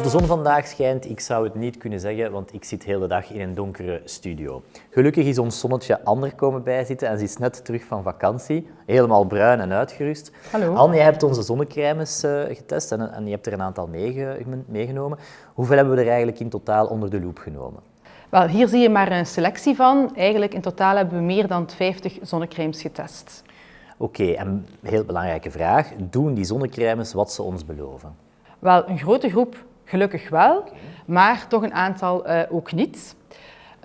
Of de zon vandaag schijnt, ik zou het niet kunnen zeggen, want ik zit de hele dag in een donkere studio. Gelukkig is ons zonnetje Ander komen bijzitten en ze is net terug van vakantie, helemaal bruin en uitgerust. Hallo. Anne, jij hebt onze zonnecrèmes uh, getest en, en, je hebt er een aantal meegenomen. Hoeveel hebben we er eigenlijk in totaal onder de loep genomen? Wel, hier zie je maar een selectie van. Eigenlijk in totaal hebben we meer dan 50 zonnecrèmes getest. Oké, okay, en een heel belangrijke vraag. Doen die zonnecrèmes wat ze ons beloven? Wel, een grote groep gelukkig wel, maar toch een aantal uh, ook niet.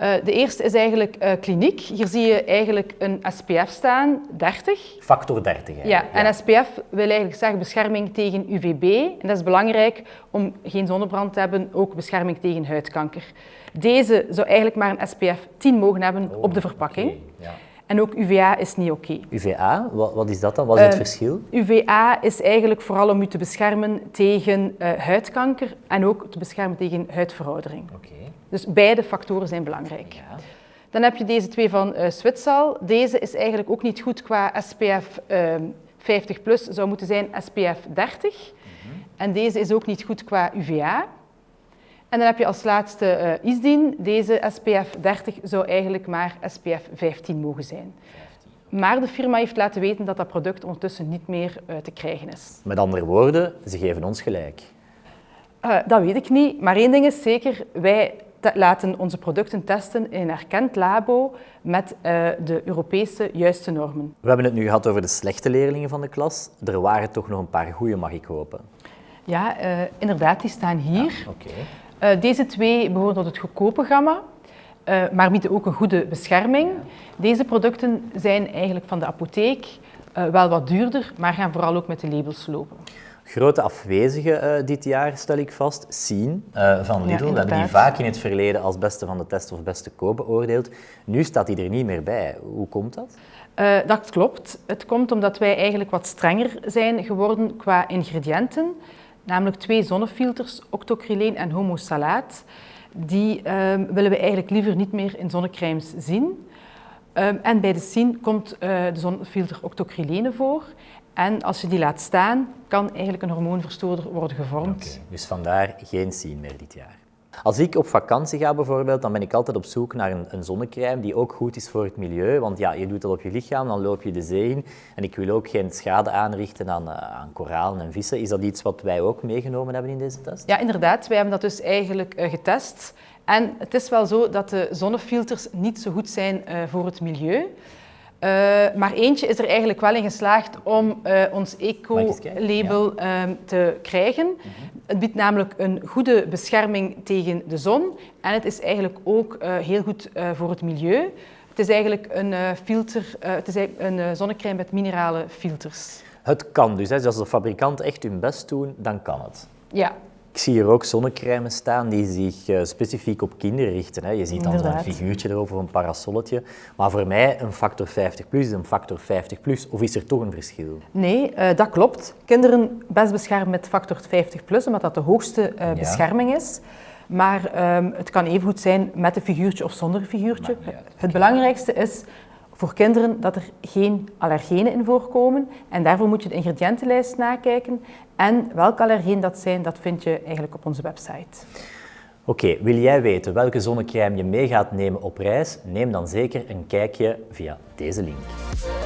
Uh, de eerste is eigenlijk uh, kliniek. Hier zie je eigenlijk een SPF staan, 30. Factor 30, Ja, en SPF wil eigenlijk zeggen bescherming tegen UVB. En dat is belangrijk om geen zonnebrand te hebben, ook bescherming tegen huidkanker. Deze zou eigenlijk maar een SPF 10 mogen hebben oh, op de verpakking. Okay, ja. En ook UVA is niet oké. Okay. UVA, wat, wat, is dat dan? Wat is het uh, verschil? UVA is eigenlijk vooral om u te beschermen tegen uh, huidkanker en ook te beschermen tegen huidveroudering. Okay. Dus beide factoren zijn belangrijk. Ja. Dan heb je deze twee van uh. Deze is eigenlijk ook niet goed qua SPF 50+, plus, zou moeten zijn SPF 30. Mm -hmm. En deze is ook niet goed qua UVA. En dan heb je als laatste uh, ISDIN. Deze SPF 30 zou eigenlijk maar SPF 15 mogen zijn. 15. Maar de firma heeft laten weten dat dat product ondertussen niet meer uh, te krijgen is. Met andere woorden, ze geven ons gelijk. Uh, dat weet ik niet, maar één ding is zeker, wij laten onze producten testen in een erkend labo met de Europese juiste normen. We hebben het nu gehad over de slechte leerlingen van de klas. Er waren toch nog een paar goede, mag ik hopen. Ja, inderdaad, die staan hier. Ja, okay. Uh, deze twee behoren tot het goedkope gamma, uh, maar bieden ook een goede bescherming. Deze producten zijn eigenlijk van de apotheek uh, wel wat duurder, maar gaan vooral ook met de labels lopen. Grote afwezige dit jaar, stel ik vast, Sien van Lidl. Ja, we hebben die vaak in het verleden als beste van de test of beste koop beoordeeld. Nu staat hij er niet meer bij. Hoe komt dat? dat klopt. Het komt omdat wij eigenlijk wat strenger zijn geworden qua ingrediënten namelijk twee zonnefilters, octocryleen en homosalaat. Die um, willen we eigenlijk liever niet meer in zonnecrèmes zien. Um, en bij de SIN komt uh, de zonnefilter octocrylene voor. En als je die laat staan, kan eigenlijk een hormoonverstoorder worden gevormd. Dus vandaar geen SIN meer dit jaar. Als ik op vakantie ga bijvoorbeeld, dan ben ik altijd op zoek naar een, een zonnecrème die ook goed is voor het milieu. Want ja, je doet dat op je lichaam, dan loop je de zee in. En ik wil ook geen schade aanrichten aan, uh, aan koralen en vissen. Is dat iets wat wij ook meegenomen hebben in deze test? Ja, inderdaad. Wij hebben dat dus eigenlijk uh, getest. En het is wel zo dat de zonnefilters niet zo goed zijn uh, voor het milieu. Uh, maar eentje is er eigenlijk wel in geslaagd om uh, ons eco-label ja. uh, te krijgen. Mm -hmm. Het biedt namelijk een goede bescherming tegen de zon en het is eigenlijk ook heel goed voor het milieu. Het is eigenlijk een filter, het is een zonnecrème met minerale filters. Het kan dus, hè? dus als de fabrikant echt hun best doen, dan kan het. Ja, ik zie hier ook zonnecrèmes staan die zich uh, specifiek op kinderen richten. Hè. Je ziet dan zo'n figuurtje erover, een parasolletje. Maar voor mij een factor 50 plus is een factor 50 plus. Of is er toch een verschil? Nee, uh, dat klopt. Kinderen best beschermen met factor 50 plus, omdat dat de hoogste uh, bescherming is. Maar um, het kan even goed zijn met een figuurtje of zonder een figuurtje. Het belangrijkste is voor kinderen dat er geen allergenen in voorkomen. En daarvoor moet je de ingrediëntenlijst nakijken. En welke allergenen dat zijn, dat vind je eigenlijk op onze website. Oké, wil jij weten welke zonnecrème je mee gaat nemen op reis? Neem dan zeker een kijkje via deze link.